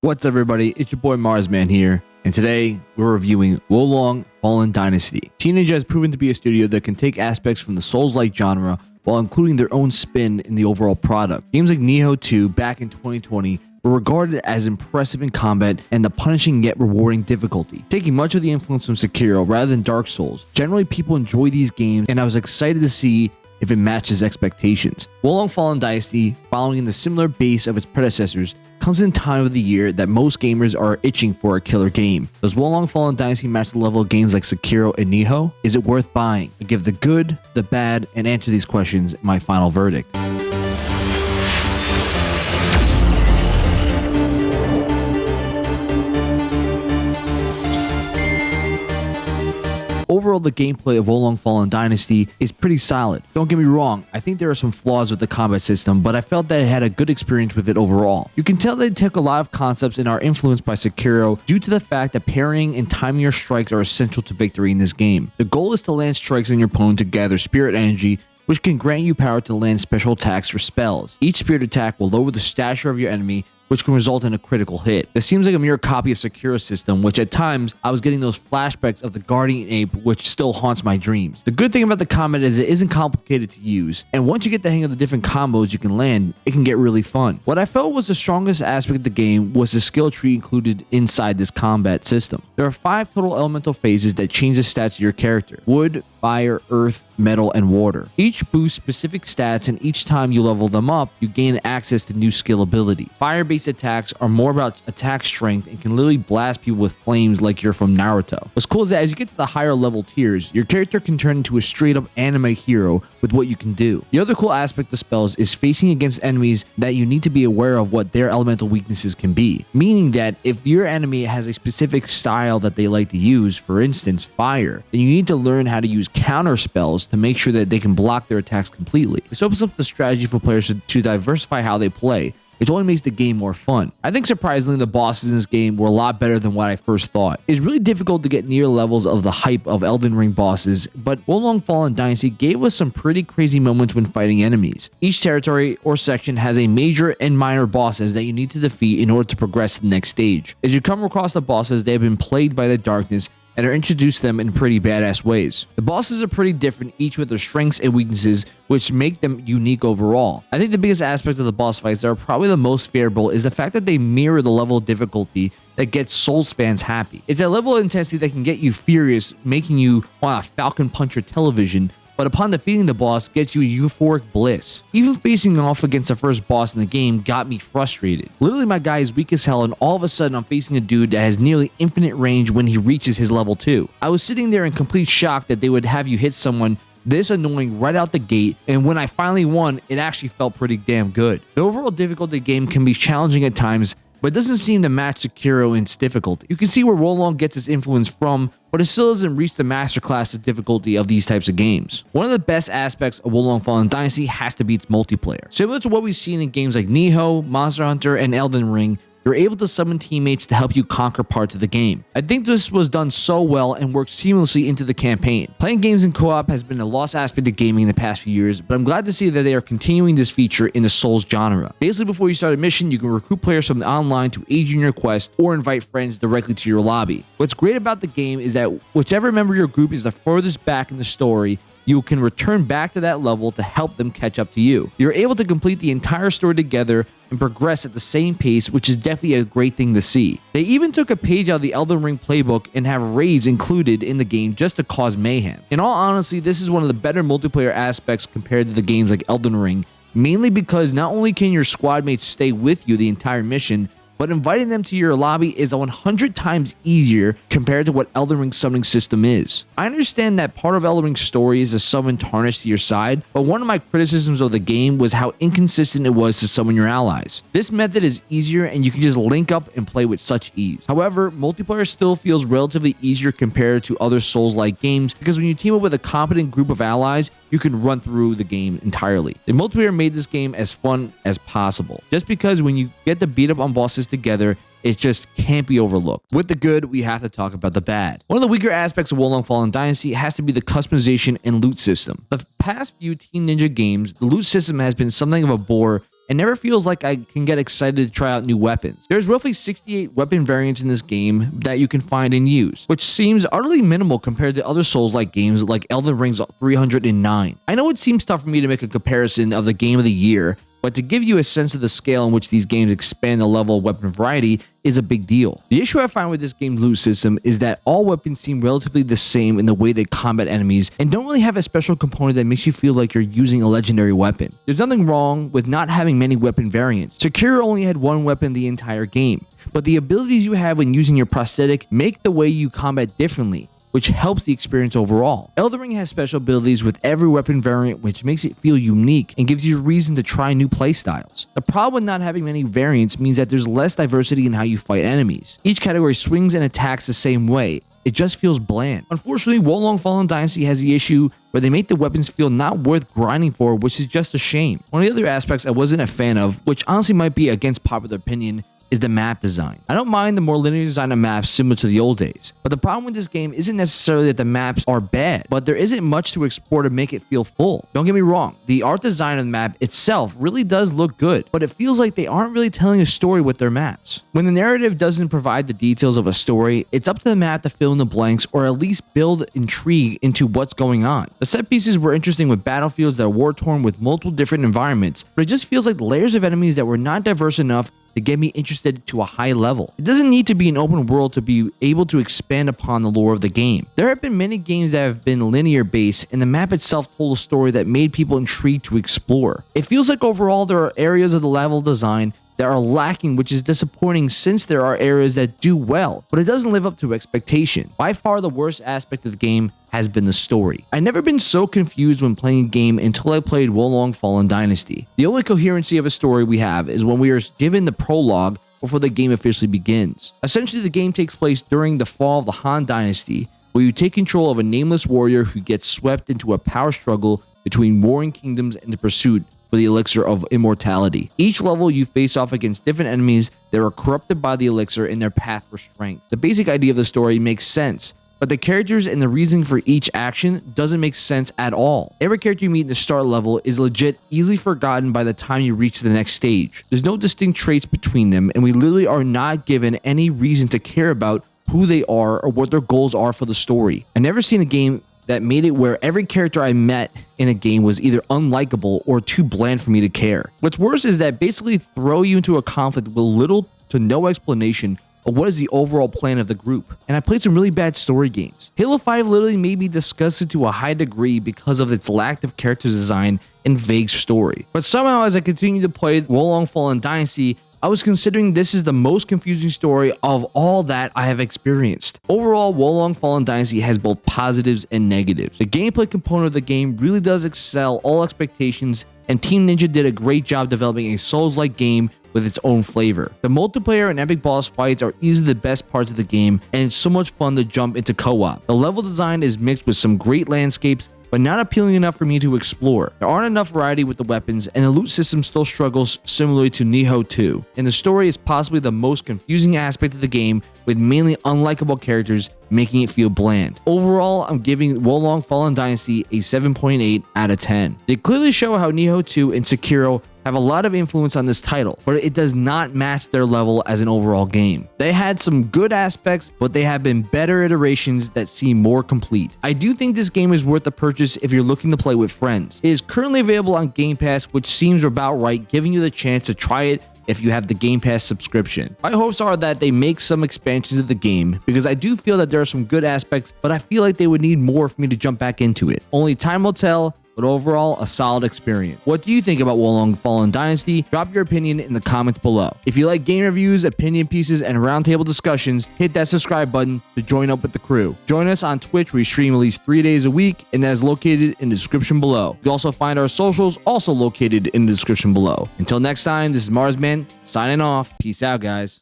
What's up, everybody? It's your boy Marsman here, and today we're reviewing Wo Long Fallen Dynasty. Team Ninja has proven to be a studio that can take aspects from the Souls-like genre while including their own spin in the overall product. Games like Nioh 2 back in 2020 were regarded as impressive in combat and the punishing yet rewarding difficulty, taking much of the influence from Sekiro rather than Dark Souls. Generally, people enjoy these games, and I was excited to see if it matches expectations. Wo Long Fallen Dynasty, following in the similar base of its predecessors, comes in time of the year that most gamers are itching for a killer game. Does Wo Long Fallen Dynasty match the level of games like Sekiro and Nioh? Is it worth buying? I give the good, the bad, and answer these questions my final verdict. Overall, the gameplay of Wo Long Fallen Dynasty is pretty solid. Don't get me wrong, I think there are some flaws with the combat system, but I felt that it had a good experience with it overall. You can tell they took a lot of concepts and are influenced by Sekiro due to the fact that parrying and timing your strikes are essential to victory in this game. The goal is to land strikes on your opponent to gather spirit energy which can grant you power to land special attacks or spells. Each spirit attack will lower the stature of your enemy which can result in a critical hit. This seems like a mere copy of Sekiro system, which at times I was getting those flashbacks of the Guardian Ape, which still haunts my dreams. The good thing about the combat is it isn't complicated to use, and once you get the hang of the different combos you can land, it can get really fun. What I felt was the strongest aspect of the game was the skill tree included inside this combat system. There are five total elemental phases that change the stats of your character. Wood, fire, earth, metal, and water. Each boosts specific stats, and each time you level them up, you gain access to new skill abilities. Fire-based attacks are more about attack strength and can literally blast people with flames like you're from Naruto. What's cool is that as you get to the higher level tiers, your character can turn into a straight-up anime hero with what you can do. The other cool aspect of spells is facing against enemies that you need to be aware of what their elemental weaknesses can be, meaning that if your enemy has a specific style that they like to use, for instance, fire, then you need to learn how to use counter spells to make sure that they can block their attacks completely. This opens up the strategy for players to, to diversify how they play, which only makes the game more fun. I think surprisingly the bosses in this game were a lot better than what I first thought. It's really difficult to get near levels of the hype of Elden Ring bosses, but Wo Long Fallen Dynasty gave us some pretty crazy moments when fighting enemies. Each territory or section has a major and minor bosses that you need to defeat in order to progress to the next stage. As you come across the bosses, they have been plagued by the darkness and are introduced them in pretty badass ways. The bosses are pretty different, each with their strengths and weaknesses, which make them unique overall. I think the biggest aspect of the boss fights that are probably the most favorable is the fact that they mirror the level of difficulty that gets Souls fans happy. It's a level of intensity that can get you furious, making you want to falcon punch your television, but upon defeating the boss gets you euphoric bliss. Even facing off against the first boss in the game got me frustrated. Literally my guy is weak as hell and all of a sudden I'm facing a dude that has nearly infinite range when he reaches his level 2. I was sitting there in complete shock that they would have you hit someone this annoying right out the gate, and when I finally won, it actually felt pretty damn good. The overall difficulty game can be challenging at times, but doesn't seem to match Sekiro in its difficulty. You can see where Wo Long gets its influence from, but it still doesn't reach the masterclass of difficulty of these types of games. One of the best aspects of Wo Long Fallen Dynasty has to be its multiplayer. Similar to what we've seen in games like Nioh, Monster Hunter, and Elden Ring, you're able to summon teammates to help you conquer parts of the game. I think this was done so well and worked seamlessly into the campaign. Playing games in co-op has been a lost aspect of gaming in the past few years, but I'm glad to see that they are continuing this feature in the Souls genre. Basically, before you start a mission, you can recruit players from the online to aid you in your quest or invite friends directly to your lobby. What's great about the game is that whichever member of your group is the furthest back in the story, you can return back to that level to help them catch up to you. You're able to complete the entire story together and progress at the same pace, which is definitely a great thing to see. They even took a page out of the Elden Ring playbook and have raids included in the game just to cause mayhem. In all honesty, this is one of the better multiplayer aspects compared to the games like Elden Ring, mainly because not only can your squad mates stay with you the entire mission, but inviting them to your lobby is 100 times easier compared to what Elden Ring's summoning system is. I understand that part of Elden Ring's story is to summon Tarnish to your side, but one of my criticisms of the game was how inconsistent it was to summon your allies. This method is easier and you can just link up and play with such ease. However, multiplayer still feels relatively easier compared to other Souls-like games because when you team up with a competent group of allies, you can run through the game entirely. The multiplayer made this game as fun as possible. Just because when you get to beat up on bosses together, it just can't be overlooked. With the good, we have to talk about the bad. One of the weaker aspects of Wo Long Fallen Dynasty has to be the customization and loot system. The past few Team Ninja games, the loot system has been something of a bore and never feels like I can get excited to try out new weapons. There's roughly 68 weapon variants in this game that you can find and use, which seems utterly minimal compared to other Souls-like games like Elden Ring's 309. I know it seems tough for me to make a comparison of the game of the year, but to give you a sense of the scale in which these games expand the level of weapon variety is a big deal. The issue I find with this game's loot system is that all weapons seem relatively the same in the way they combat enemies and don't really have a special component that makes you feel like you're using a legendary weapon. There's nothing wrong with not having many weapon variants. Sekiro only had one weapon the entire game, but the abilities you have when using your prosthetic make the way you combat differently which helps the experience overall. Elden Ring has special abilities with every weapon variant, which makes it feel unique and gives you a reason to try new playstyles. The problem with not having many variants means that there's less diversity in how you fight enemies. Each category swings and attacks the same way, it just feels bland. Unfortunately, Wo Long Fallen Dynasty has the issue where they make the weapons feel not worth grinding for, which is just a shame. One of the other aspects I wasn't a fan of, which honestly might be against popular opinion, is the map design. I don't mind the more linear design of maps similar to the old days, but the problem with this game isn't necessarily that the maps are bad, but there isn't much to explore to make it feel full. Don't get me wrong, the art design of the map itself really does look good, but it feels like they aren't really telling a story with their maps. When the narrative doesn't provide the details of a story, it's up to the map to fill in the blanks or at least build intrigue into what's going on. The set pieces were interesting with battlefields that are war-torn with multiple different environments, but it just feels like layers of enemies that were not diverse enough to get me interested to a high level. It doesn't need to be an open world to be able to expand upon the lore of the game. There have been many games that have been linear based and the map itself told a story that made people intrigued to explore. It feels like overall there are areas of the level design that are lacking, which is disappointing since there are areas that do well, but it doesn't live up to expectation. By far the worst aspect of the game has been the story. I've never been so confused when playing a game until I played Wo Long Fallen Dynasty. The only coherency of a story we have is when we are given the prologue before the game officially begins. Essentially, the game takes place during the fall of the Han Dynasty, where you take control of a nameless warrior who gets swept into a power struggle between warring kingdoms in the pursuit for the elixir of immortality. Each level you face off against different enemies that are corrupted by the elixir in their path for strength. The basic idea of the story makes sense, but the characters and the reasoning for each action doesn't make sense at all. Every character you meet in the start level is legit easily forgotten by the time you reach the next stage. There's no distinct traits between them, and we literally are not given any reason to care about who they are or what their goals are for the story. I never seen a game that made it where every character I met in a game was either unlikable or too bland for me to care. What's worse is that basically throw you into a conflict with little to no explanation of what is the overall plan of the group. And I played some really bad story games. Halo 5 literally made me disgusted to a high degree because of its lack of character design and vague story. But somehow as I continued to play Wo Long Fallen Dynasty, I was considering this is the most confusing story of all that I have experienced. Overall, Wo Long Fallen Dynasty has both positives and negatives. The gameplay component of the game really does excel all expectations, and Team Ninja did a great job developing a Souls-like game with its own flavor. The multiplayer and epic boss fights are easily the best parts of the game, and it's so much fun to jump into co-op. The level design is mixed with some great landscapes but not appealing enough for me to explore. There aren't enough variety with the weapons, and the loot system still struggles similarly to Nioh 2. And the story is possibly the most confusing aspect of the game, with mainly unlikable characters making it feel bland. Overall, I'm giving Wo Long Fallen Dynasty a 7.8 out of 10. They clearly show how Nioh 2 and Sekiro have a lot of influence on this title, but it does not match their level as an overall game. They had some good aspects, but they have been better iterations that seem more complete. I do think this game is worth the purchase if you're looking to play with friends. It is currently available on Game Pass, which seems about right, giving you the chance to try it if you have the Game Pass subscription. My hopes are that they make some expansions of the game because I do feel that there are some good aspects, but I feel like they would need more for me to jump back into it. Only time will tell, but overall, a solid experience. What do you think about Wo Long Fallen Dynasty? Drop your opinion in the comments below. If you like game reviews, opinion pieces, and roundtable discussions, hit that subscribe button to join up with the crew. Join us on Twitch, we stream at least three days a week, and that is located in the description below. You also find our socials also located in the description below. Until next time, this is Marsman signing off. Peace out, guys.